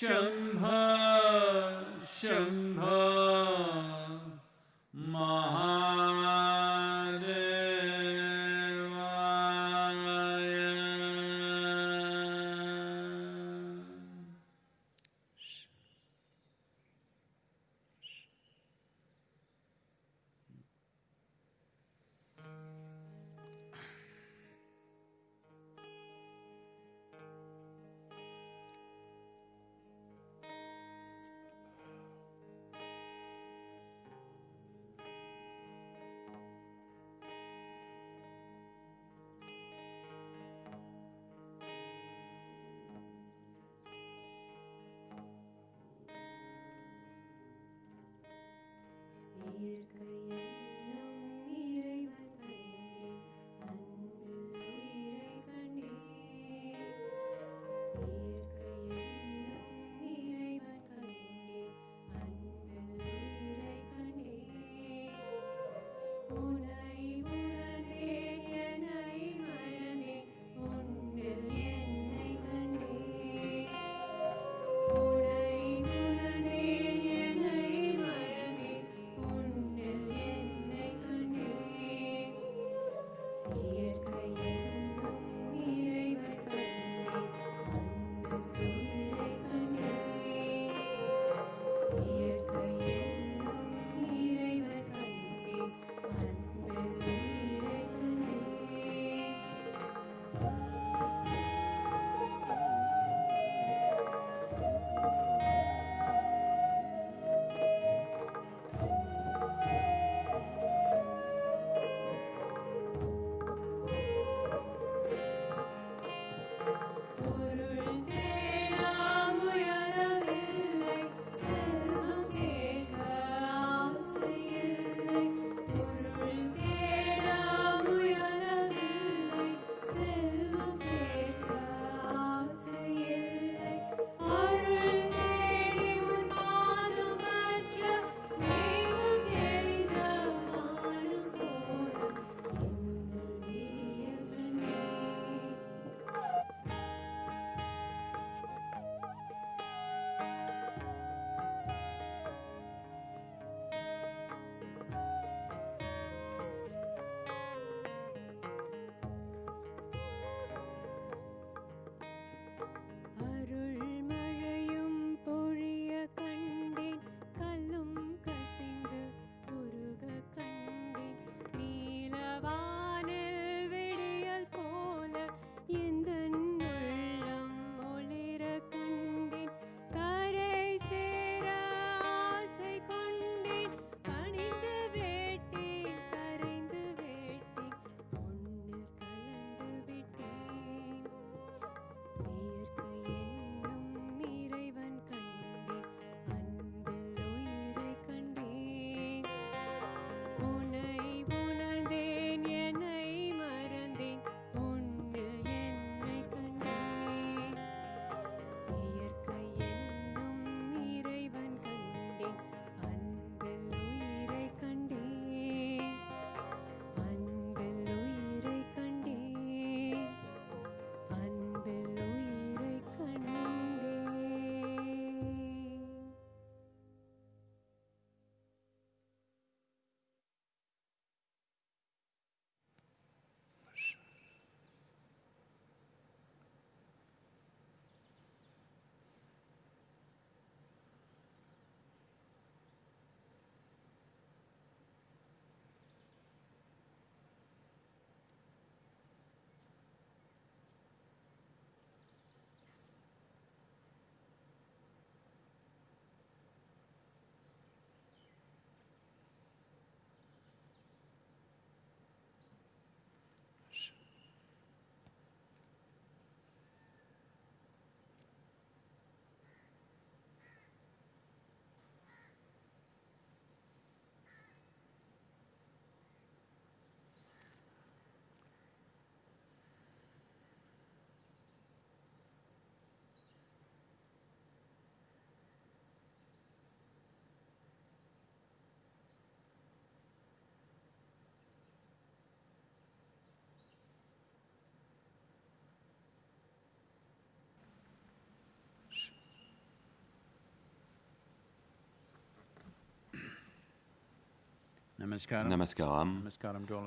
Show Namaskaram.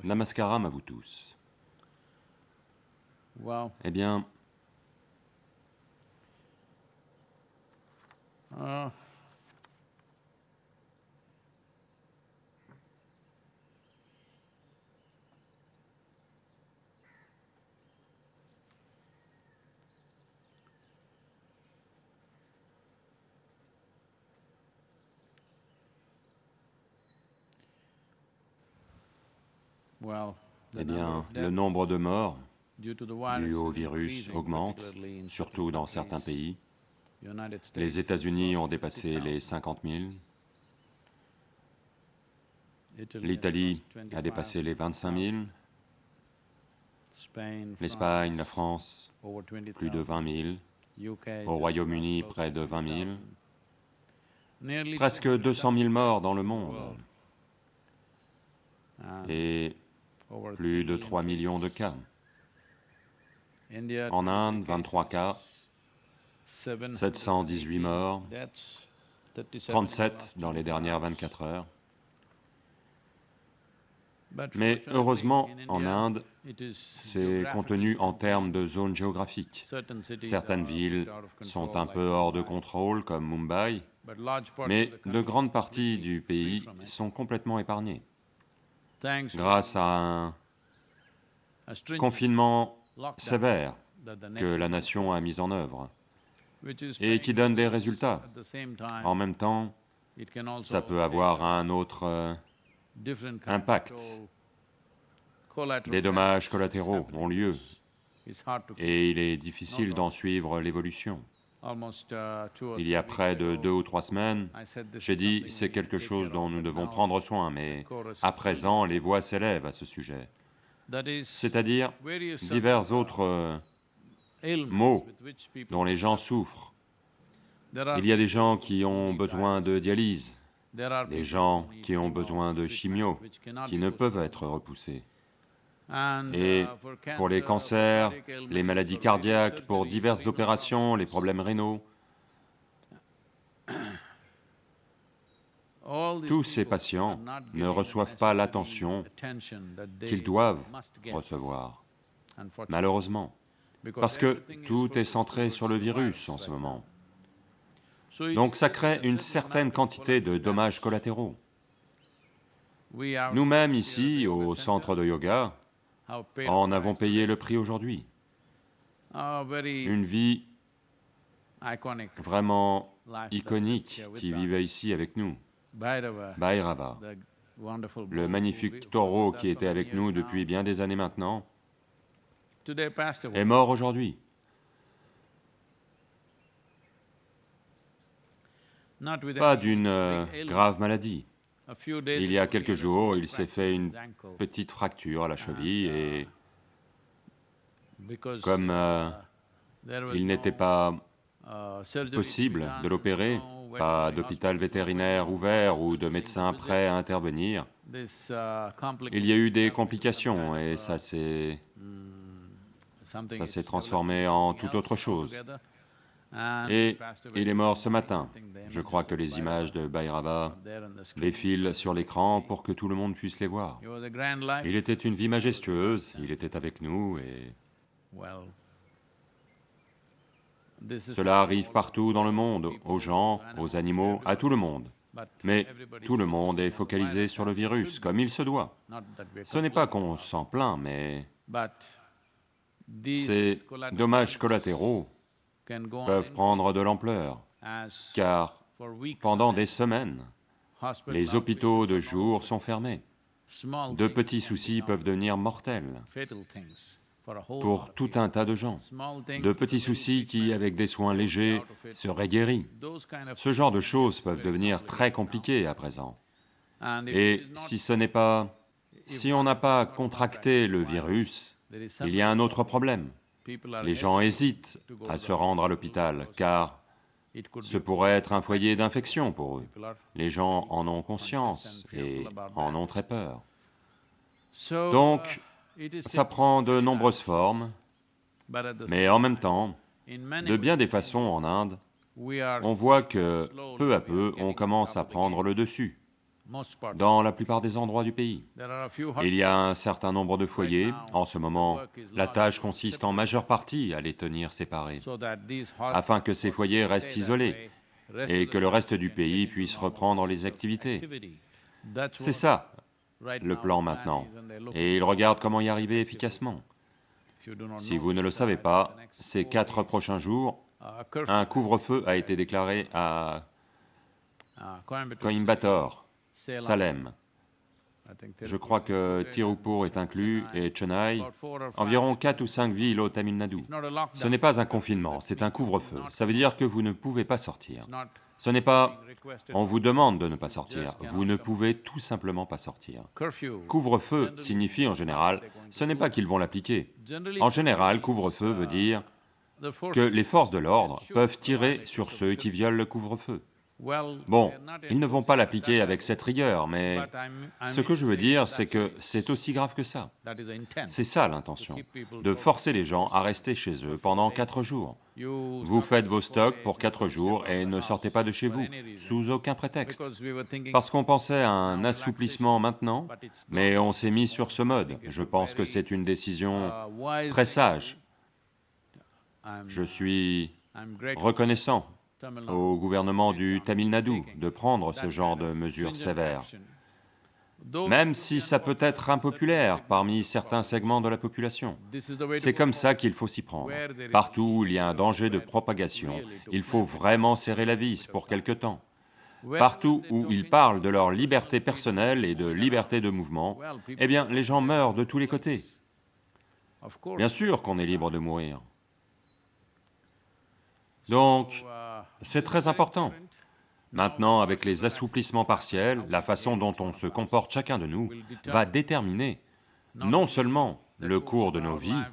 Namaskaram. À vous tous. Wow. Eh bien, eh bien, le nombre de morts dû au virus augmente, surtout dans certains pays. Les États-Unis ont dépassé 50,000. les 50 000, Italy has l'Italie a dépassé les 25 000, 25,000. Spain, l'Espagne, la France, France, over 20,000. plus de 20 000, UK, au Royaume-Uni, près de close to 20 000, 20,000. Nearly presque 200,000 200 000 morts dans le monde, et plus de 3 3 millions de cas. En Inde, 23 23 cas, 718 morts, deaths, 37 37 dans les dernières 24 heures. Mais heureusement, en Inde, c'est contenu en termes de. Certain cities Certaines villes sont un peu hors de contrôle, comme Mumbai, mais de grandes parties du pays sont complètement épargnées, grâce à un confinement sévère que la nation a mis en œuvre et qui donne des résultats. En même temps, ça peut avoir un autre impact. Des dommages collatéraux ont lieu et il est difficile d'en suivre l'évolution. Uh, Il y a près de deux ou trois semaines, j'ai dit c'est quelque chose dont nous devons prendre soin, mais à présent les voix s'élèvent à ce sujet, c'est-à-dire divers autres euh, people dont les gens souffrent. Il y a des gens qui ont besoin de dialyse, des gens qui ont besoin de chimio, qui ne peuvent être repoussés. Et uh, pour les cancer, cancers, les maladies cardiaques, pour diverses opérations, les problèmes rénaux, tous ces patients ne reçoivent pas l'attention qu'ils doivent recevoir, malheureusement, parce que tout est centré sur le virus en ce moment. Donc ça crée une certain certaine quantité de dommages collatéraux. Nous-mêmes ici, au centre de yoga, en avons payé le prix aujourd'hui. A very Une vie vraiment iconique qui vivait ici avec nous, Bhairava, le magnifique taureau qui était avec nous depuis bien des années maintenant, est mort aujourd'hui. Pas d'une euh, grave maladie. Il y a quelques jours, il s'est fait une petite fracture à la cheville et comme euh, uh, il n'était pas possible de l'opérer, pas d'hôpital vétérinaire ouvert ou de médecin prêt à intervenir, il y a eu des complications et ça s'est transformé en toute autre chose. Et il est mort ce matin. Je crois que les images de Bhairava défilent sur l'écran pour que tout le monde puisse les voir. Il était une vie majestueuse, il était avec nous et cela arrive partout dans le monde, aux gens, aux animaux, à tout le monde. Mais tout le monde est focalisé sur le virus, comme il se doit. Ce n'est pas qu'on s'en plaint, mais ces dommages collatéraux peuvent prendre de l'ampleur, car pendant des semaines, les hôpitaux de jour sont fermés. De petits soucis peuvent devenir mortels pour tout un tas de gens. De petits soucis qui, avec des soins légers, seraient guéris. Ce genre de choses peuvent devenir très compliquées à présent. Et si ce n'est pas... Si on n'a pas contracté le virus, il y a un autre problème. Les gens hésitent à se rendre à l'hôpital, car ce pourrait être un foyer d'infection pour eux. Les gens en ont conscience et en ont très peur. Donc, uh, Ça prend de nombreuses formes, mais en même temps, de bien des façons en Inde, on voit que peu à peu, on commence à prendre le dessus. Dans la plupart des endroits du pays. Il y a un certain nombre de foyers. En ce moment, la tâche consiste en majeure partie à les tenir séparés, afin que ces foyers restent isolés et que le reste du pays puisse reprendre les activités. C'est ça, le plan maintenant. Et ils regardent comment y arriver efficacement. Si vous ne le savez uh, pas, ces quatre prochains jours, uh, un couvre-feu a été déclaré à uh, Coimbatore, Salem, Je crois que Tirupur est inclus et Chennai, environ quatre ou cinq villes au Tamil Nadu. Ce n'est pas un confinement, c'est un couvre-feu. Ça veut dire que vous ne pouvez pas sortir. Ce n'est pas on vous demande de ne pas sortir, vous ne pouvez tout simplement pas sortir. Couvre-feu signifie en général, ce n'est pas qu'ils vont l'appliquer. En général, couvre-feu veut dire the force- que les forces de l'ordre peuvent tirer sur ceux qui violent le couvre-feu. Bon, ils ne vont pas l'appliquer avec cette rigueur, mais ce que je veux dire, c'est que c'est aussi grave que ça. C'est ça l'intention, de forcer les gens à rester chez eux pendant quatre jours. Vous faites vos stocks pour quatre jours et ne sortez pas de chez vous, sous aucun prétexte. Parce qu'on pensait à un assouplissement maintenant, mais on s'est mis sur ce mode. Je pense que c'est une décision Uh, très sage. Je suis reconnaissant au gouvernement du Tamil Nadu de prendre ce genre de mesures sévères. Même si ça peut être impopulaire parmi certains segments de la population. C'est comme ça qu'il faut s'y prendre. Partout où il y a un danger de propagation, il faut vraiment serrer la vis pour quelque temps. Partout où ils parlent de leur liberté personnelle et de liberté de mouvement, eh bien, les gens meurent de tous les côtés. Bien sûr qu'on est libre de mourir. Donc, c'est très important. Maintenant, avec les assouplissements partiels, la façon dont on se comporte chacun de nous va déterminer non seulement le cours de nos vies,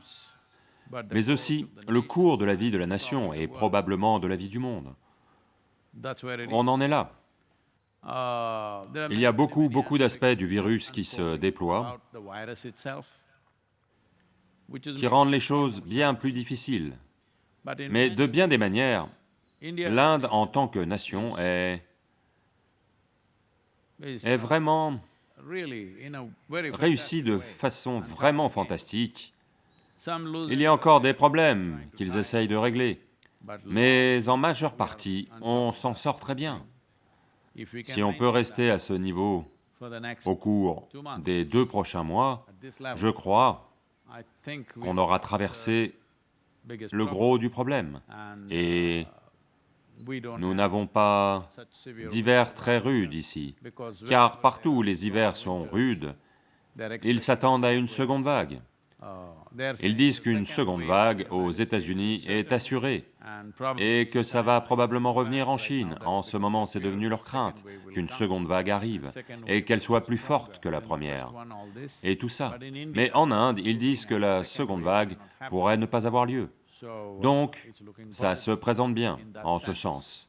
mais aussi le cours de la vie de la nation et probablement de la vie du monde. On en est là. Il y a beaucoup, beaucoup aspects d'aspects du virus qui se déploient, qui rendent les choses bien plus difficiles. Mais de bien des manières, l'Inde en tant que nation est, est vraiment réussie de façon vraiment fantastique. Il y a encore des problèmes qu'ils essayent de régler, mais en majeure partie, on s'en sort très bien. Si on peut rester à ce niveau au cours des deux prochains mois, je crois qu'on aura traversé le gros du problème. Et don't nous n'avons pas d'hiver très rude ici, car partout où les hivers sont rudes, ils s'attendent à une seconde vague. they're Ils disent qu'une second seconde vague aux États-Unis est assurée et que ça va probablement revenir en Chine. En ce moment, c'est devenu leur crainte qu'une seconde vague arrive et qu'elle soit plus forte que la première. Et tout ça. Mais en Inde, ils disent que la seconde vague pourrait ne pas avoir lieu. Donc, ça se présente bien en ce sens.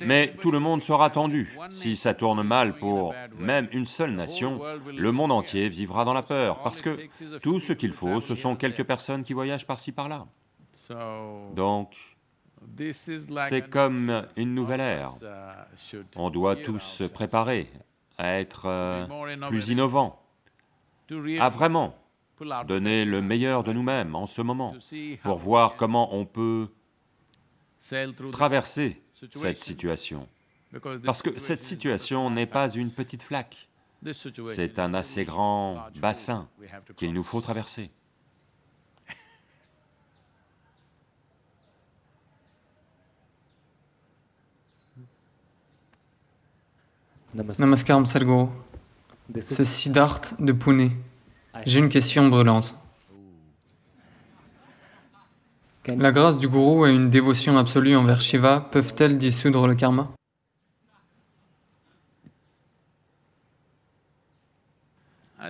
Mais tout le monde sera tendu. Si ça tourne mal pour même une seule nation, le monde entier vivra dans la peur, parce que tout ce qu'il faut, ce sont quelques personnes qui voyagent par-ci par-là. Donc, c'est comme une nouvelle ère. On doit tous se préparer à être euh, plus innovants, à vraiment pull out donner le meilleur de nous-mêmes en ce moment, pour voir comment on peut traverser cette situation. Parce que cette situation n'est pas une petite flaque, c'est un assez grand bassin qu'il nous faut traverser. Namaskaram Sadhguru. C'est Siddharth de Pune. J'ai une question brûlante. La grâce du gourou et une dévotion absolue envers Shiva peuvent-elles dissoudre le karma?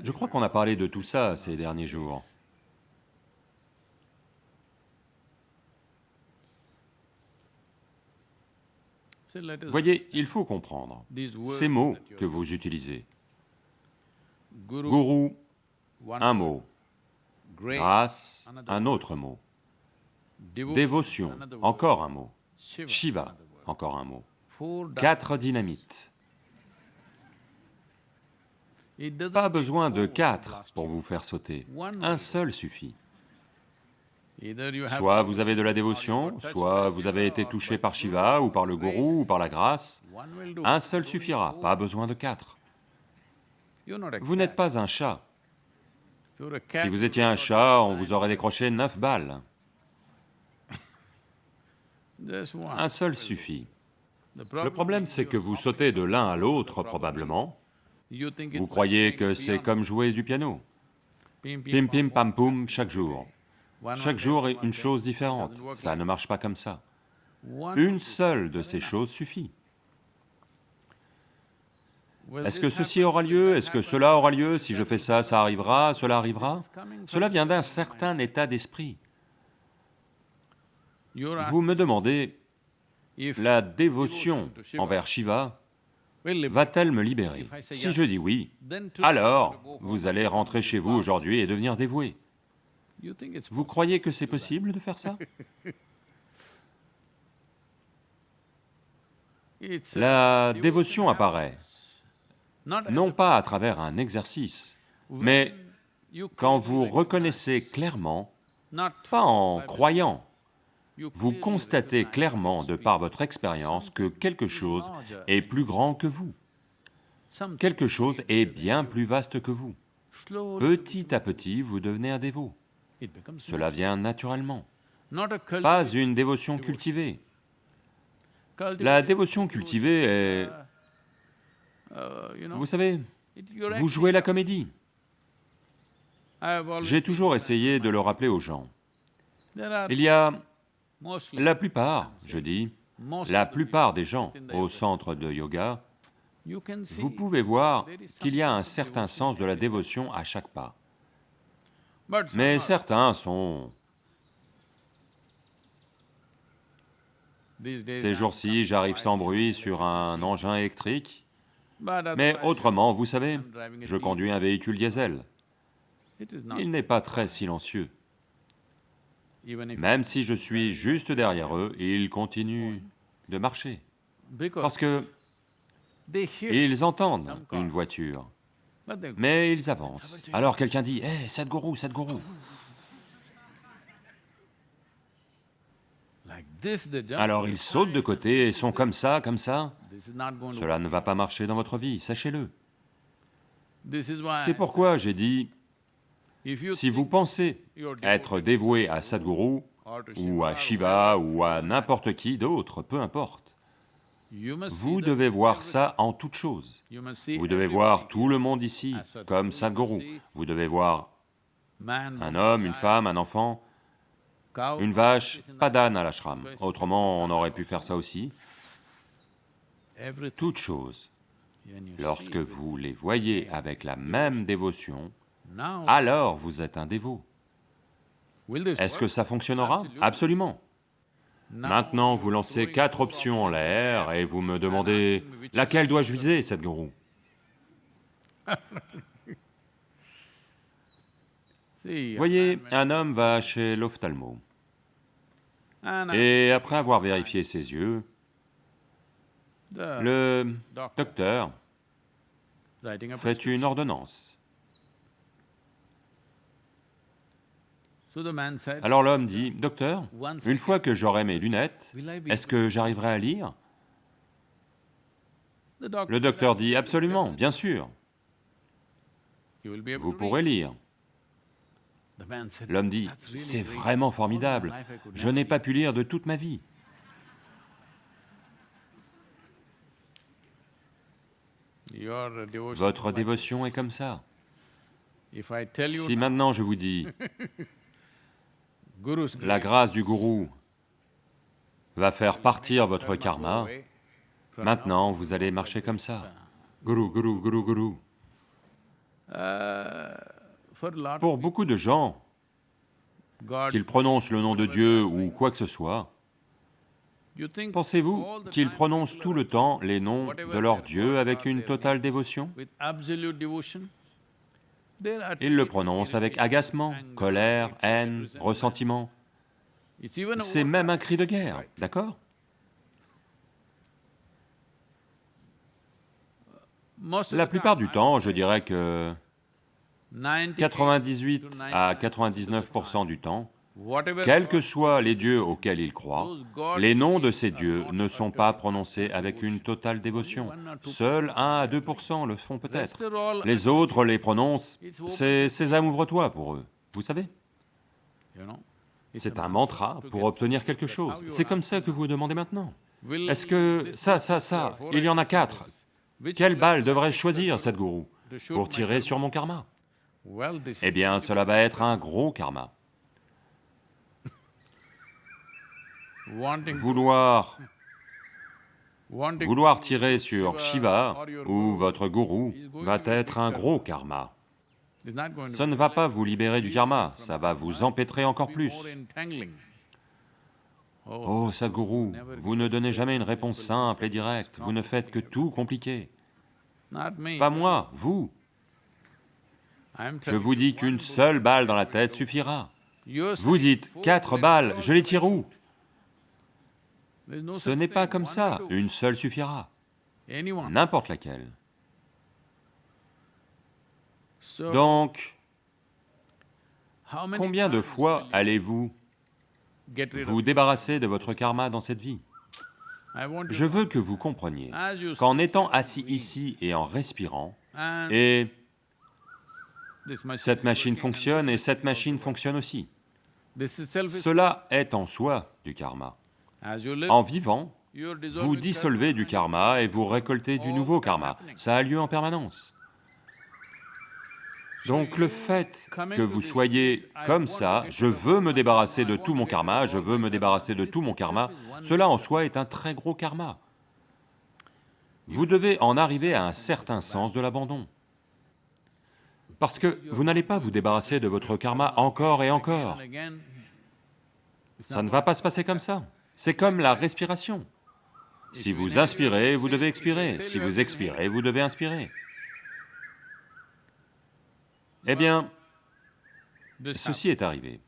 Je crois qu'on a parlé de tout ça ces derniers jours. Voyez, il faut comprendre ces mots que vous utilisez. Guru, un mot. Grâce, un autre mot. Dévotion, encore un mot. Shiva, encore un mot. Quatre dynamites. Pas besoin de quatre pour vous faire sauter, un seul suffit. Soit vous avez de la dévotion, soit vous avez été touché par Guru, Shiva, ou par le gourou, ou par la grâce. Un seul suffira, pas besoin de quatre. Vous n'êtes pas un chat. Si vous étiez un chat, on vous aurait décroché neuf balles. Un seul suffit. Le problème, c'est que vous sautez de l'un à l'autre, probablement. Vous croyez que c'est comme jouer du piano. Pim, Pim pam, poum chaque jour. Chaque jour est une chose différente. Ça ne marche pas comme ça. Une seule de ces choses suffit. Est-ce que ceci aura lieu? Est-ce que cela aura lieu? Si je fais ça, ça arrivera? Cela arrivera? Cela vient d'un certain état d'esprit. Vous me demandez, la dévotion envers Shiva va-t-elle me libérer? Si je dis oui, alors vous allez rentrer chez vous aujourd'hui et devenir dévoué. Vous croyez que c'est possible de faire ça? It's La dévotion apparaît, non pas à travers un exercice, mais quand vous reconnaissez clairement, pas en croyant, vous constatez clairement de par votre expérience que quelque chose est plus grand que vous, quelque chose est bien plus vaste que vous. Petit à petit, vous devenez un dévot. Cela vient naturellement, pas une dévotion cultivée. La dévotion cultivée est... uh, know, Vous savez, vous jouez la comédie. J'ai toujours essayé de le rappeler aux gens. Il y a la plupart, je dis, la plupart des gens au centre de yoga, vous pouvez voir qu'il y a un certain sens de la dévotion à chaque pas. Mais certains sont... Ces jours-ci, j'arrive sans bruit sur un engin électrique, mais autrement, vous savez, je conduis un véhicule diesel. Il n'est pas très silencieux. Même si je suis juste derrière eux, ils continuent de marcher. Parce que ils entendent une voiture, mais ils avancent. Alors quelqu'un dit, Hé, Sadhguru, Sadhguru Alors ils sautent de côté et sont comme ça, comme ça. Cela ne va pas marcher dans votre vie, sachez-le. C'est pourquoi j'ai dit, si vous pensez être dévoué à Sadhguru, ou à Shiva, ou à n'importe qui d'autre, peu importe, vous devez voir ça en toute chose. Vous devez voir tout le monde ici comme Sadhguru. Vous devez voir un homme, une femme, un enfant, une vache, pas d'âne à l'ashram. Autrement, on aurait pu faire ça aussi. Toutes choses, lorsque vous les voyez avec la même dévotion, alors vous êtes un dévot. Est-ce que ça fonctionnera? Absolument. Maintenant, vous lancez quatre options en l'air et vous me demandez laquelle dois-je viser, cette gourou? Voyez, un homme va chez l'ophtalmo. Et après avoir vérifié ses yeux, le docteur. fait une ordonnance. Alors l'homme dit, docteur, une fois que j'aurai mes lunettes, est-ce que j'arriverai à lire? Le docteur dit, "Absolutely, absolument, bien sûr, vous pourrez read." lire. L'homme dit, "That's really c'est vraiment formidable, je n'ai read." pas pu lire de toute ma vie. Votre dévotion est comme ça. Si maintenant je vous dis, la grâce du gourou va faire partir votre karma, maintenant vous allez marcher comme ça. Gourou, gourou, gourou, gourou. Pour beaucoup de gens, qu'ils prononcent le nom de Dieu ou quoi que ce soit, pensez-vous qu'ils prononcent tout le temps les noms de leur Dieu avec une totale dévotion? Ils le prononcent avec agacement, colère, haine, ressentiment. C'est même un cri de guerre, d'accord? La plupart du temps, je dirais que 98 98 to à 99% 99% du temps, quels que soient les dieux auxquels ils croient, les noms de ces dieux ne sont pas prononcés avec une totale dévotion. Seuls 1 à 2% le font peut-être. Les autres les prononcent, c'est Sésame ouvre-toi pour eux. Vous savez, c'est un mantra pour obtenir quelque chose. C'est comme ça que vous demandez maintenant. Est-ce que ça, ça, ça, il y en a quatre. Quelle balle devrais-je choisir, cette gourou, to shoot pour tirer sur mon karma Eh bien, cela va être un gros karma. Vouloir, vouloir tirer sur Shiva ou votre gourou va être un gros karma. Ça ne va pas vous libérer du karma, ça va vous empêtrer encore plus. entangling. Oh, Sadhguru, vous ne donnez jamais une réponse simple et directe, vous ne faites que tout compliqué. Pas moi, vous. Je vous dis qu'une seule balle dans la tête suffira. Vous dites, quatre balles, je les tire où? Ce n'est pas comme ça, une seule suffira, n'importe laquelle. Donc, combien de fois allez-vous vous débarrasser de votre karma dans cette vie? Je veux que vous compreniez qu'en étant assis ici et en respirant, et cette machine fonctionne et cette machine fonctionne aussi, cela est en soi du karma. En vivant, vous dissolvez du karma et vous récoltez du nouveau karma. Ça a lieu en permanence. Donc le fait que vous soyez comme ça, je veux me débarrasser de tout mon karma, je veux me débarrasser de tout mon karma, cela en soi est un très gros karma. Vous devez en arriver à un certain sens de l'abandon. Parce que vous n'allez pas vous débarrasser de votre karma encore et encore. Ça ne va pas se passer comme ça. C'est comme la respiration. Si vous inspirez, vous devez expirer. Si vous expirez, vous devez inspirer. Eh bien, ceci est arrivé.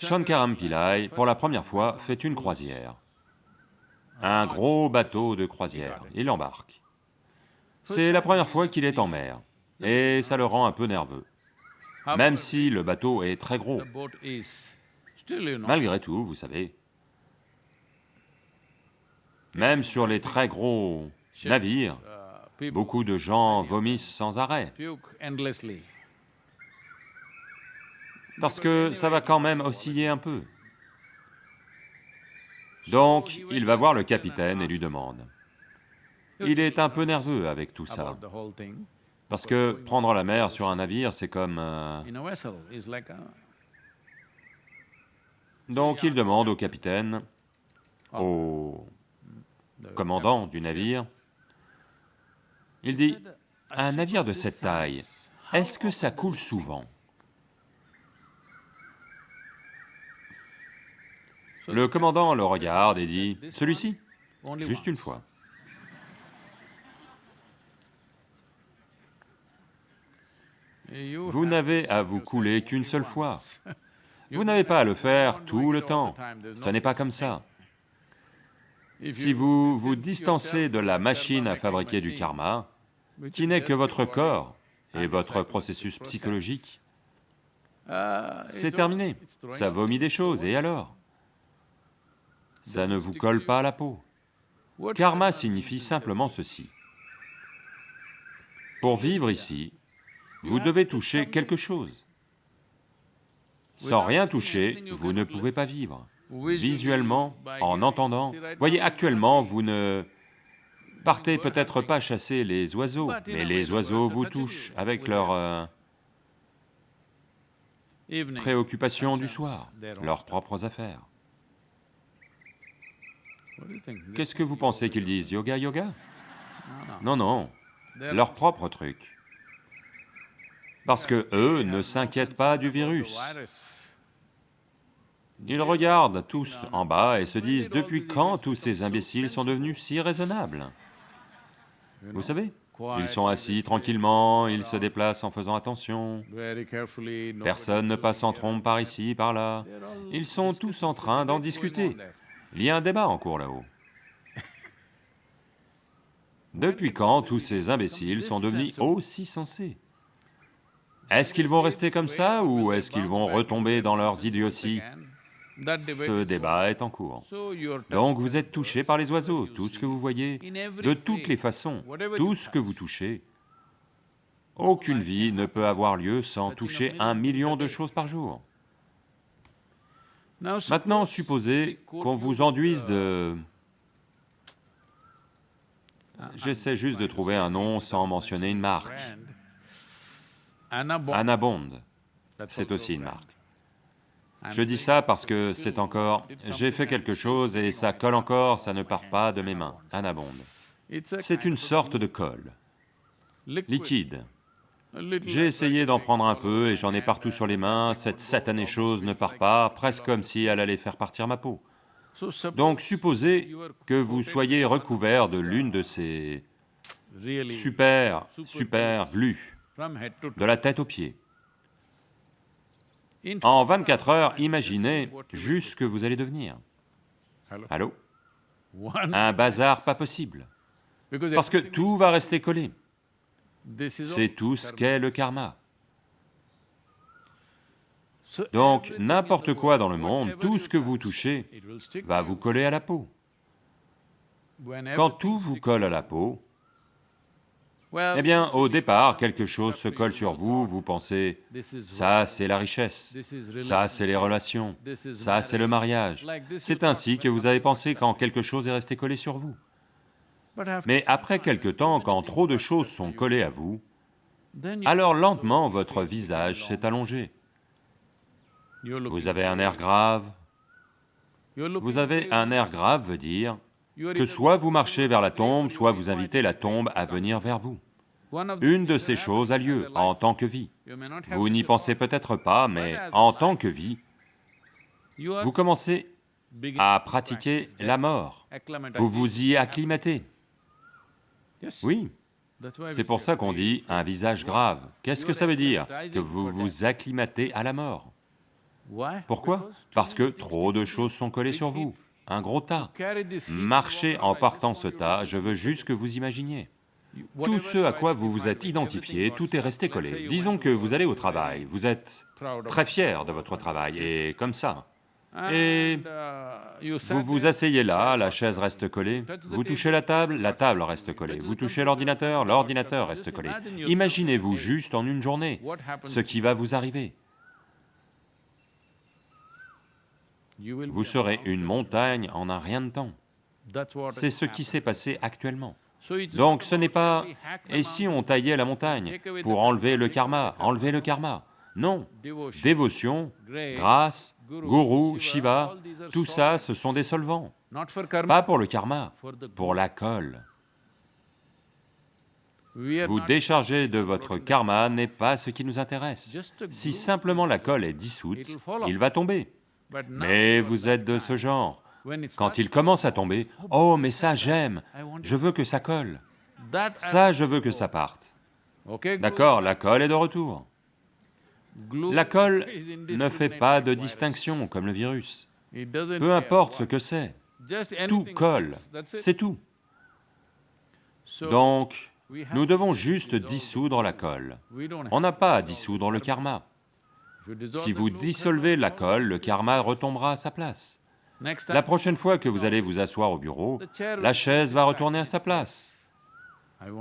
Shankaram Pillai, pour la première fois, fait une croisière. Un gros bateau de croisière. Il embarque. C'est la première fois qu'il est en mer, et ça le rend un peu nerveux, même si le bateau est très gros. Malgré tout, vous savez, même sur les très gros navires, beaucoup de gens vomissent sans arrêt, parce que ça va quand même osciller un peu. Donc, il va voir le capitaine et lui demande. Il est un peu nerveux avec tout ça, parce que prendre la mer sur un navire, c'est comme... euh, Donc il demande au capitaine, au the commandant du navire, il dit, un navire de cette taille, est-ce que ça coule souvent? Le commandant le regarde et dit, celui-ci, juste une fois. Vous n'avez à vous couler qu'une seule fois. Vous n'avez pas à le faire tout le temps. no n'est pas comme ça. Si vous vous distance distancez de la machine à fabriquer du karma, qui n'est que votre corps et votre processus process, psychologique, c'est terminé. Ça vomit des choses, et alors? Ça ne vous colle pas à la peau. Karma signifie simplement ceci. Pour vivre ici, vous devez toucher quelque chose. Sans rien toucher, vous ne pouvez pas vivre. Visuellement, en entendant, voyez, actuellement, vous ne partez peut-être pas chasser les oiseaux, mais les oiseaux vous touchent avec leurs euh, préoccupations du soir, leurs propres affaires. Qu'est-ce que vous pensez qu'ils disent Yoga, yoga? No, no. Non, non, leur propre truc. Parce que eux ne s'inquiètent pas du virus. Ils regardent tous en bas et se disent, depuis quand tous ces imbéciles sont devenus si raisonnables? Vous savez, ils sont assis tranquillement, ils se déplacent en faisant attention, personne ne passe en trompe par ici, par là. Ils sont tous en train d'en discuter. Il y a un débat en cours là-haut. Depuis quand tous ces imbéciles sont devenus aussi sensés? Est-ce qu'ils vont rester comme ça ou est-ce qu'ils vont retomber dans leurs idioties? Ce débat est en cours. Donc vous êtes touché par les oiseaux, tout ce que vous voyez, de toutes les façons, tout ce que vous touchez. Aucune vie ne peut avoir lieu sans toucher un million de choses par jour. Maintenant, supposez qu'on vous enduise de... J'essaie juste de trouver un nom sans mentionner une marque. Anabond, c'est aussi une marque. Je dis ça parce que c'est encore... J'ai fait quelque chose et ça colle encore, ça ne part pas de mes mains, Anabond. C'est une sorte de colle, liquide. J'ai essayé d'en prendre un peu et j'en ai partout sur les mains, cette satanée chose ne part pas, presque comme si elle allait faire partir ma peau. Donc supposez que vous soyez recouvert de l'une de ces super, super glues, de la tête aux pieds. En 24 heures, imaginez juste ce que vous allez devenir. Allô? Un bazar pas possible, parce que tout va rester collé. C'est tout ce qu'est le karma. Donc, n'importe quoi dans le monde, tout ce que vous touchez va vous coller à la peau. Quand tout vous colle à la peau, eh bien, au départ, quelque chose se colle sur vous, vous pensez, ça c'est la richesse, ça c'est les relations, ça c'est le mariage. C'est ainsi que vous avez pensé quand quelque chose est resté collé sur vous. Mais après quelque temps, quand trop de choses sont collées à vous, alors lentement votre visage s'est allongé. Vous avez un air grave. Vous avez un air grave veut dire que soit vous marchez vers la tombe, soit vous invitez la tombe à venir vers vous. Une de ces choses a lieu en tant que vie. Vous n'y pensez peut-être pas, mais en tant que vie, vous commencez à pratiquer la mort. Vous vous y acclimatez. Oui, c'est pour ça qu'on dit un visage grave. Qu'est-ce que ça veut dire Que vous vous acclimatez à la mort. Pourquoi? Parce que trop de choses sont collées sur vous, un gros tas. Marchez en partant ce tas, je veux juste que vous imaginiez. Tout ce à quoi vous vous êtes identifié, tout est resté collé. Disons que vous allez au travail, vous êtes très fier de votre travail, et comme ça. Et vous vous asseyez là, la chaise reste collée, vous touchez la table, la table reste collée, vous touchez l'ordinateur, l'ordinateur reste collé. Imaginez-vous juste en une journée ce qui va vous arriver. Vous serez une montagne en un rien de temps. C'est ce qui s'est passé actuellement. Donc ce n'est pas « et si on taillait la montagne » pour enlever le karma, enlever le karma. Non, dévotion, grâce, gourou, Shiva, tout ça, ce sont des solvants. Pas pour le karma, pour la colle. Vous décharger de votre karma n'est pas ce qui nous intéresse. Si simplement la colle est dissoute, il va tomber. Mais vous êtes de ce genre. Quand il commence à tomber, « Oh, mais ça j'aime, je veux que ça colle. Ça, je veux que ça parte. » D'accord, la colle est de retour. La colle ne fait pas de distinction comme le virus. Peu importe ce que c'est, tout colle, c'est tout. Donc, nous devons juste dissoudre la colle. On n'a pas à dissoudre le karma. Si vous dissolvez la colle, le karma retombera à sa place. La prochaine fois que vous allez vous asseoir au bureau, la chaise va retourner à sa place.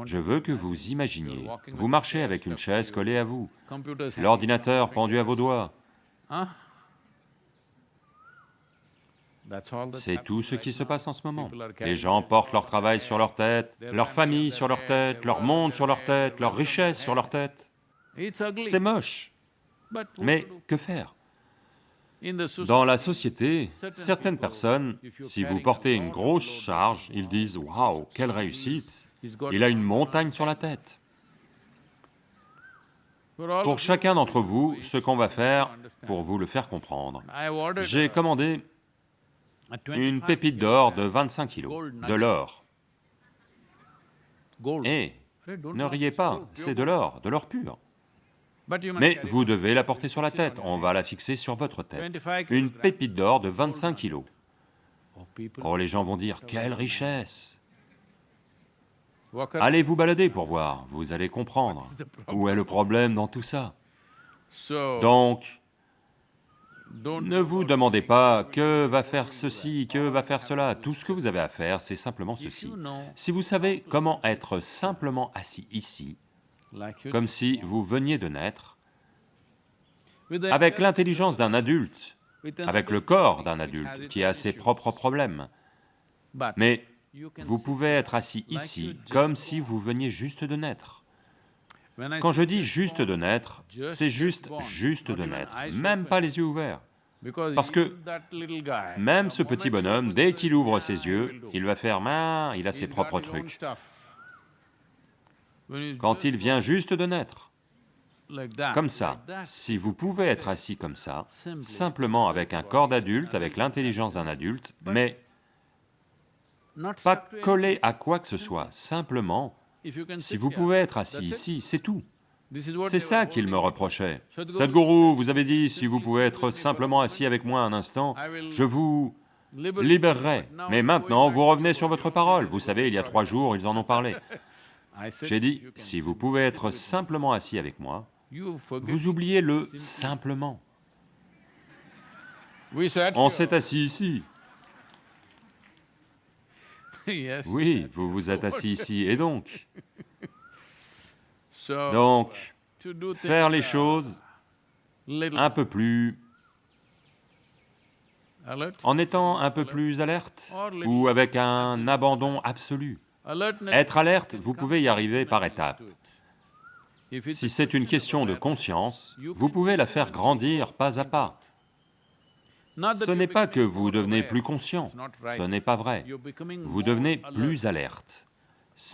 Je veux que vous imaginiez, vous marchez avec une chaise collée à vous, l'ordinateur pendu à vos doigts. C'est tout ce qui se passe en ce moment. Les gens portent leur travail sur leur tête, leur famille sur leur tête, leur monde sur leur tête, leur richesse sur leur tête. C'est moche. Mais que faire? Dans la société, certaines personnes, si vous portez une grosse charge, ils disent « Waouh, quelle réussite Il a une montagne sur la tête ». Pour chacun d'entre vous, ce qu'on va faire pour vous le faire comprendre, j'ai commandé une pépite d'or de 25 kilos, de l'or. Et ne riez pas, c'est de l'or, de l'or pur. Mais vous devez la porter sur la tête, on va la fixer sur votre tête. Une pépite d'or de 25 kilos. Oh, les gens vont dire, quelle richesse. Allez vous balader pour voir, vous allez comprendre. Où est le problème dans tout ça? Donc, ne vous demandez pas que va faire ceci, que va faire cela. Tout ce que vous avez à faire, c'est simplement ceci. Si vous savez comment être simplement assis ici, comme si vous veniez de naître, avec l'intelligence d'un adulte, avec le corps d'un adulte qui a ses propres problèmes, mais vous pouvez être assis ici comme si vous veniez juste de naître. Quand je dis juste de naître, c'est juste juste de naître, même pas les yeux ouverts. Parce que Même ce petit bonhomme, dès qu'il ouvre ses yeux, il va faire main, il a ses propres trucs. Quand il vient juste de naître, comme ça, si vous pouvez être assis comme ça, simplement avec un corps d'adulte, avec l'intelligence d'un adulte, mais pas collé à quoi que ce soit, simplement, si vous pouvez être assis ici, c'est tout. C'est ça qu'il me reprochait. Sadhguru, vous avez dit, si vous pouvez être simplement assis avec moi un instant, je vous libérerai. Mais maintenant, vous revenez sur votre parole. Vous savez, il y a trois jours, ils en ont parlé. J'ai dit, si vous pouvez être simplement assis avec moi, vous oubliez le simplement. On s'est assis ici. Oui, vous vous êtes assis ici. Et donc Donc, faire les choses un peu plus... en étant un peu plus alerte ou avec un abandon absolu. Être alerte, vous pouvez y arriver par étapes. Si c'est une question de conscience, vous pouvez la faire grandir pas à pas. Ce n'est pas que vous devenez plus conscient, ce n'est pas vrai. Vous devenez plus alerte,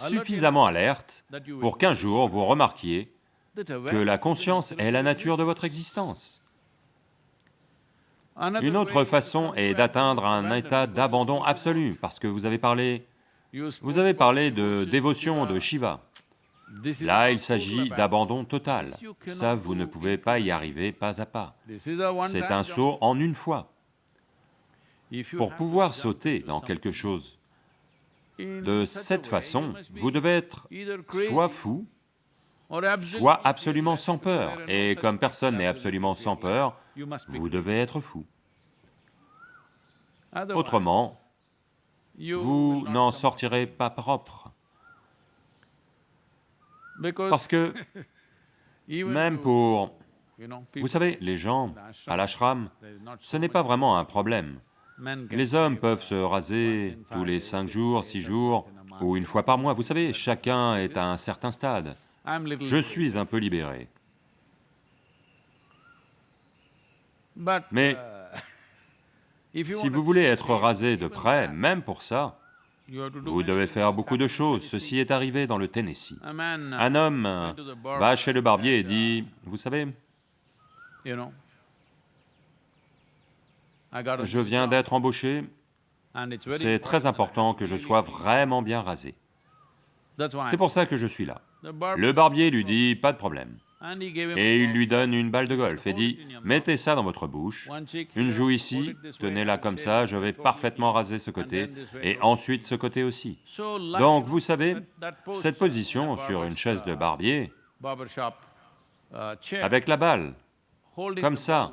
Alert suffisamment alerte pour qu'un jour vous remarquiez que la conscience est la nature de votre existence. Une autre façon est d'atteindre un état d'abandon absolu, parce que vous avez parlé, vous avez parlé de dévotion de Shiva. Là, il s'agit d'abandon total. Ça, vous ne pouvez pas y arriver pas à pas. C'est un saut en une fois. Pour pouvoir sauter dans quelque chose de cette façon, vous devez être soit fou, soit absolument sans peur. Et comme personne n'est absolument sans peur, vous devez être fou. Autrement, vous n'en sortirez pas propre. Parce que même pour... Vous savez, les gens à l'ashram, ce n'est pas vraiment un problème. Les hommes peuvent se raser tous les cinq jours, six jours, ou une fois par mois. Vous savez, chacun est à un certain stade. Je suis un peu libéré. Mais uh, si vous voulez être rasé de près, même pour ça, vous devez faire beaucoup de choses. Ceci est arrivé dans le Tennessee. Man, uh, Un homme va chez le barbier et uh, dit, vous savez, je viens d'être embauché, c'est très important que je sois vraiment bien rasé. C'est pour ça que je suis là. Le barbier lui dit, pas de problème. Et il lui donne une balle de golf et dit, mettez ça dans votre bouche, une joue ici, tenez-la comme ça, je vais parfaitement raser ce côté, et ensuite ce côté aussi. Donc, vous savez, cette position sur une chaise de uh, barbier, uh, avec la balle, comme ça,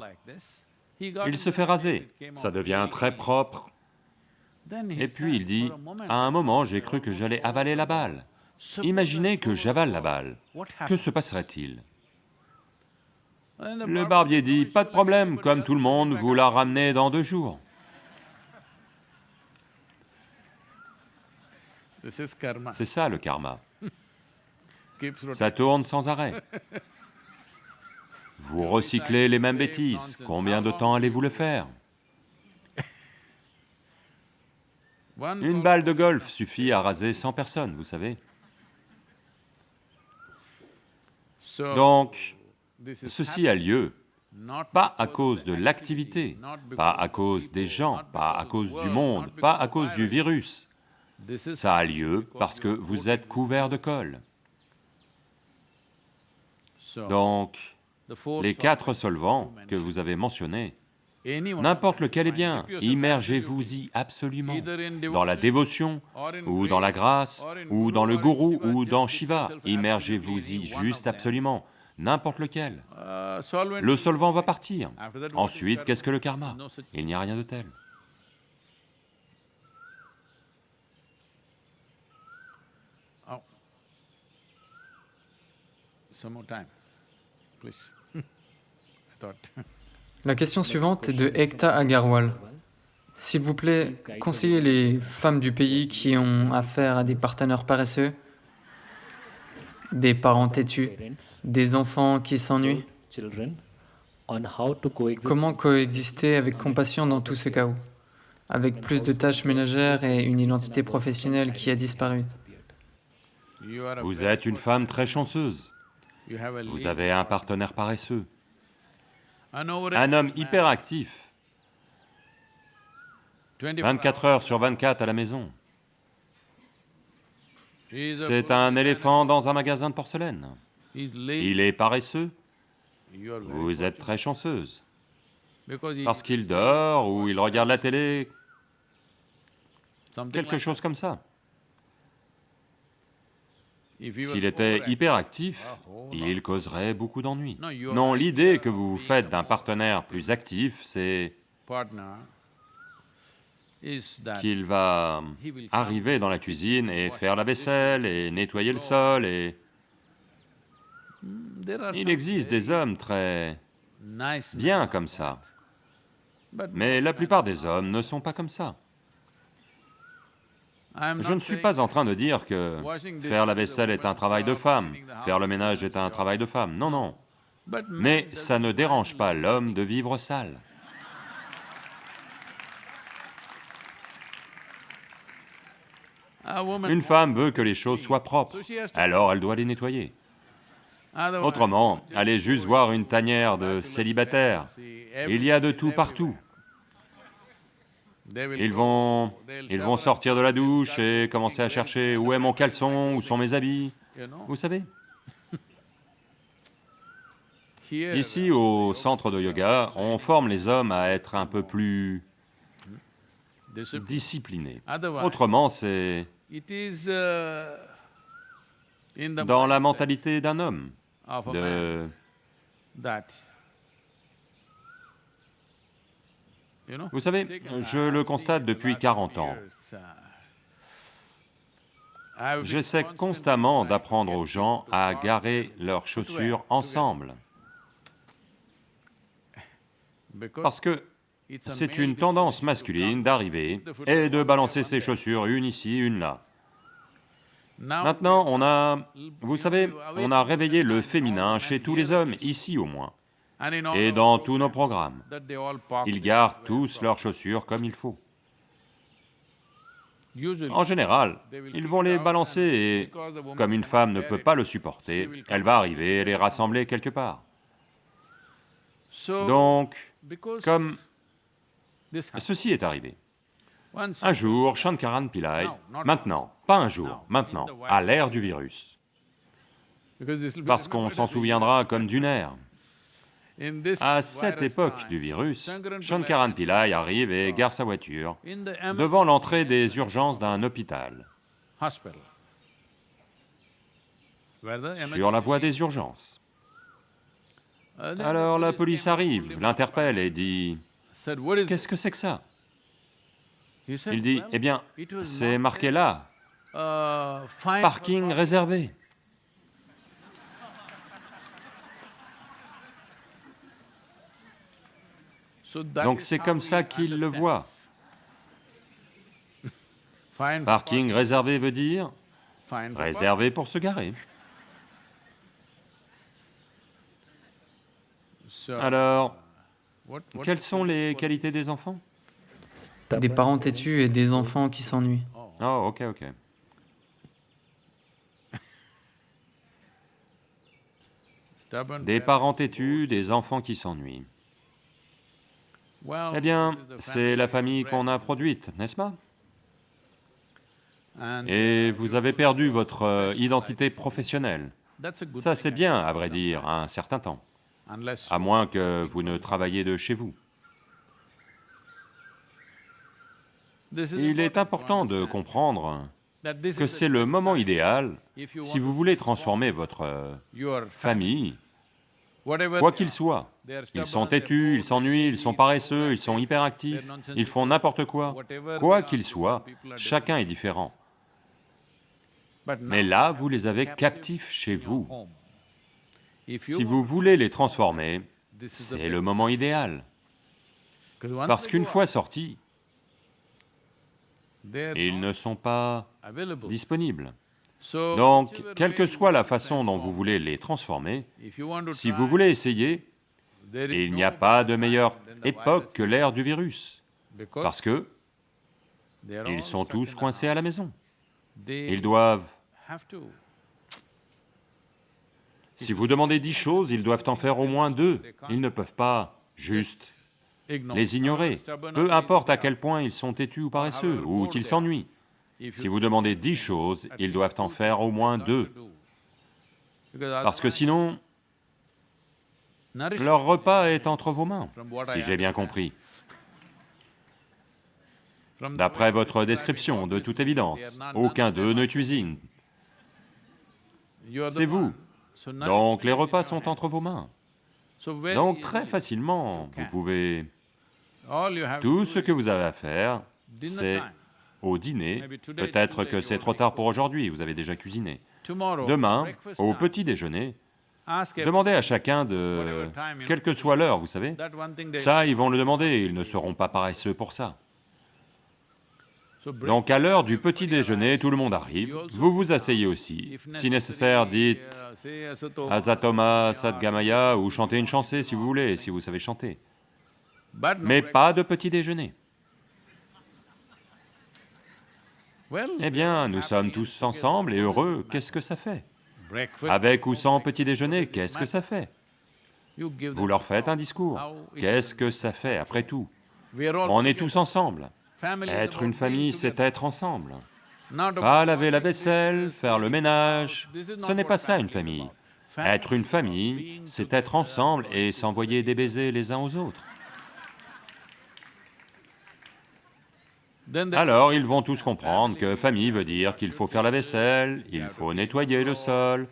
il se fait raser. Ça devient très propre. Et puis il dit, à un moment, j'ai cru que j'allais avaler la balle. Imaginez que j'avale la ball. balle. Que se passerait-il? Le barbier dit, "No, pas de problème, comme tout le monde, vous up." la ramenez dans deux jours. C'est ça le karma. Ça tourne sans arrêt. Vous recyclez les mêmes bêtises. Combien de temps allez-vous le faire Une ball balle de golf suffit à raser 100 personnes, vous savez. Donc, ceci a lieu pas à cause de l'activité, pas à cause des gens, pas à cause du monde, pas à cause du virus. Ça a lieu parce que vous êtes couvert de colle. Donc, les quatre solvants que vous avez mentionnés, N'importe lequel est bien, immergez-vous-y absolument, dans la dévotion, ou dans la grâce, ou dans le gourou, ou dans Shiva, immergez-vous-y juste absolument, n'importe lequel. Le solvant va partir. Ensuite, qu'est-ce que le karma? Il n'y a rien de tel. Oh. Some more time, please. La question suivante est de Ekta Agarwal. S'il vous plaît, conseillez les femmes du pays qui ont affaire à des partenaires paresseux, des parents têtus, des enfants qui s'ennuient. Comment coexister avec compassion dans tout ce chaos, avec plus de tâches ménagères et une identité professionnelle qui a disparu. You are a Vous very êtes une femme très chanceuse, You have a vous avez un partenaire paresseux, un homme hyperactif, 24 24 heures sur 24 à la maison. C'est un éléphant dans un magasin de porcelaine. Il est paresseux, vous êtes très chanceuse, parce qu'il dort ou il regarde la télé, quelque chose comme ça. S'il était hyperactif, oh, il causerait beaucoup d'ennuis. Non, l'idée que vous vous faites d'un partenaire plus actif, c'est qu'il va arriver dans la cuisine et faire la vaisselle et nettoyer le sol et... Are Il existe des hommes très bien comme ça, mais la plupart des hommes ne sont pas comme ça. Je ne suis pas en train de dire que faire la vaisselle est un travail de femme, faire le ménage est un travail de femme, non, non. Mais ça ne dérange pas l'homme de vivre sale. Une femme veut que les choses soient propres, alors elle doit les nettoyer. Autrement, allez juste voir une tanière de célibataires. Il y a de tout partout. Ils vont, ils vont sortir de la douche et commencer à chercher où est mon caleçon, où sont mes habits. Vous savez, ici au centre de yoga, on forme les hommes à être un peu plus disciplinés. Autrement, c'est dans la mentalité d'un homme de... Vous savez, je le constate depuis the last 40 ans. J'essaie constamment d'apprendre aux gens à garer leurs chaussures ensemble, parce que c'est une tendance masculine d'arriver et de balancer ses chaussures une ici, une là. Maintenant, on a, vous savez, on a réveillé le féminin chez tous les hommes, ici au moins, et dans tous nos programmes. Ils gardent tous leurs chaussures comme il faut. En général, ils vont les balancer et, comme une femme ne peut pas le supporter, elle va arriver et les rassembler quelque part. Donc, comme ceci est arrivé. Un jour, Shankaran Pillai, maintenant, pas un jour, maintenant, à l'ère du virus, parce qu'on s'en souviendra comme d'une ère. À cette époque du virus, Shankaran Pillai arrive et gare sa voiture devant l'entrée des urgences d'un hôpital, sur la voie des urgences. Uh, Alors la police arrive, l'interpelle et dit Qu'est-ce this?" que c'est que ça? Il dit Eh bien, c'est marqué là, uh, parking réservé. Donc c'est comme ça qu'il le voit. For Parking réservé veut dire réservé pour se garer. Alors, what quelles sont les qualités des enfants? Des parents têtus et des enfants qui s'ennuient. Oh, ok, ok. stubborn Des parents? parents têtus, des enfants qui s'ennuient. Eh bien, c'est la famille qu'on a produite, n'est-ce pas? Et vous avez perdu votre euh, identité professionnelle. Ça, c'est bien, à vrai dire, un certain temps, à moins que vous ne travailliez de chez vous. Il est important de comprendre que c'est le moment idéal si vous voulez transformer votre euh, famille quoi qu'il soit. Ils sont têtus, ils s'ennuient, ils sont paresseux, ils sont hyperactifs, ils font n'importe quoi. Quoi qu'il soit, chacun est différent. Mais là, vous les avez captifs chez vous. Si vous voulez les transformer, c'est le moment idéal. Parce qu'une fois sortis, ils ne sont pas disponibles. Donc, quelle que soit la façon dont vous voulez les transformer, si vous voulez essayer, il n'y a pas de meilleure époque que l'ère du virus, parce que ils sont tous coincés à la maison. Ils doivent... Si vous demandez dix choses, ils doivent en faire au moins deux. Ils ne peuvent pas juste les ignorer, peu importe à quel point ils sont têtus ou paresseux, ou qu'ils s'ennuient. Si vous demandez dix choses, ils doivent en faire au moins deux. Parce que sinon, leur repas est entre vos mains, si j'ai bien compris. D'après votre description, de toute évidence, aucun d'eux ne cuisine. C'est vous. Donc les repas sont entre vos mains. Donc très facilement, vous pouvez... Tout ce que vous avez à faire, c'est au dîner, peut-être que c'est trop tard pour aujourd'hui, vous avez déjà cuisiné. Demain, au petit déjeuner, demandez à chacun de... quelle que soit l'heure, vous savez, ça, ils vont le demander, ils ne seront pas paresseux pour ça. Donc à l'heure du petit déjeuner, tout le monde arrive, vous vous asseyez aussi, si nécessaire, dites Asatoma Sadgamaya ou chantez une chanson si vous voulez, si vous savez chanter. Mais pas de petit déjeuner. Eh bien, nous sommes tous ensemble et heureux, qu'est-ce que ça fait Avec ou sans petit déjeuner, qu'est-ce que ça fait Vous leur faites un discours, qu'est-ce que ça fait après tout On est tous ensemble. Être une famille, c'est être ensemble. Pas laver la vaisselle, faire le ménage, ce n'est pas ça une famille. Être une famille, c'est être ensemble et s'envoyer des baisers les uns aux autres. Alors ils vont tous comprendre que famille veut dire qu'il faut faire la vaisselle, il faut nettoyer le sol,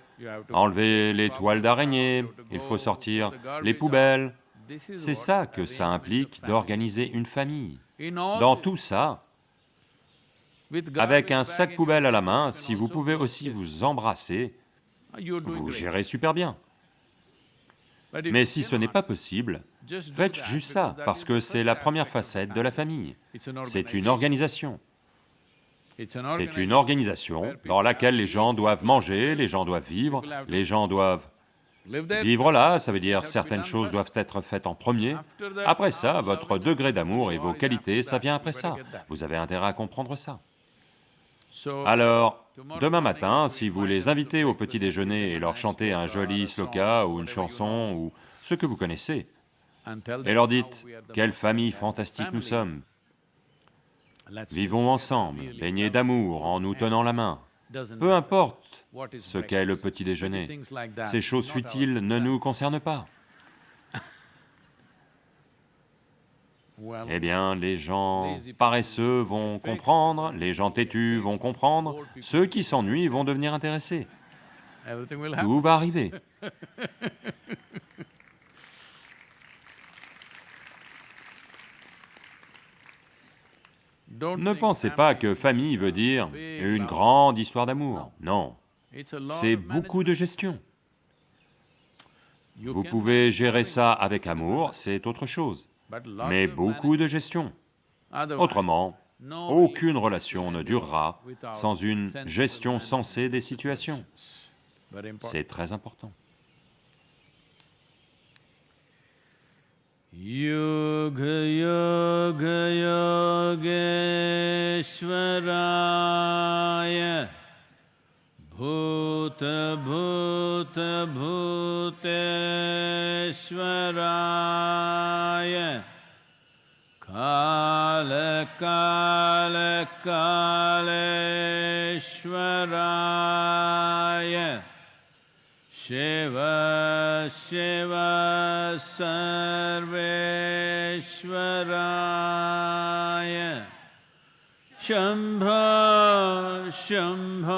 enlever les toiles d'araignée, il faut sortir les poubelles. C'est ça que ça implique d'organiser une famille. Dans tout ça, avec un sac poubelle à la main, si vous pouvez aussi vous embrasser, vous gérez super bien. Mais si ce n'est pas possible, faites juste ça, parce que c'est la première facette de la famille. C'est une organisation. C'est une organisation dans laquelle les gens doivent manger, les gens doivent vivre, les gens doivent vivre là, ça veut dire certaines choses doivent être faites en premier. Après ça, votre degré d'amour et vos qualités, ça vient après ça. Vous avez intérêt à comprendre ça. Alors, demain matin, si vous les invitez au petit déjeuner et leur chantez un joli sloka ou une chanson ou ce que vous connaissez, et leur dites, quelle famille fantastique nous sommes, vivons ensemble, baignés d'amour en nous tenant la main, peu importe ce qu'est le petit déjeuner, ces choses futiles ne nous concernent pas. Eh bien, les gens paresseux vont comprendre, les gens têtus vont comprendre, ceux qui s'ennuient vont devenir intéressés. Tout va arriver. Ne pensez pas que famille veut dire une grande histoire d'amour, non. C'est beaucoup de gestion. Vous pouvez gérer ça avec amour, c'est autre chose, mais beaucoup de gestion. Autrement, aucune relation ne durera sans une gestion sensée des situations. C'est très important. Yoga योग योगेश्वराय भूत भूत भूत स्वराय कालकालकालरा शिव सर्वेश्वराय शम्भ शम्भ।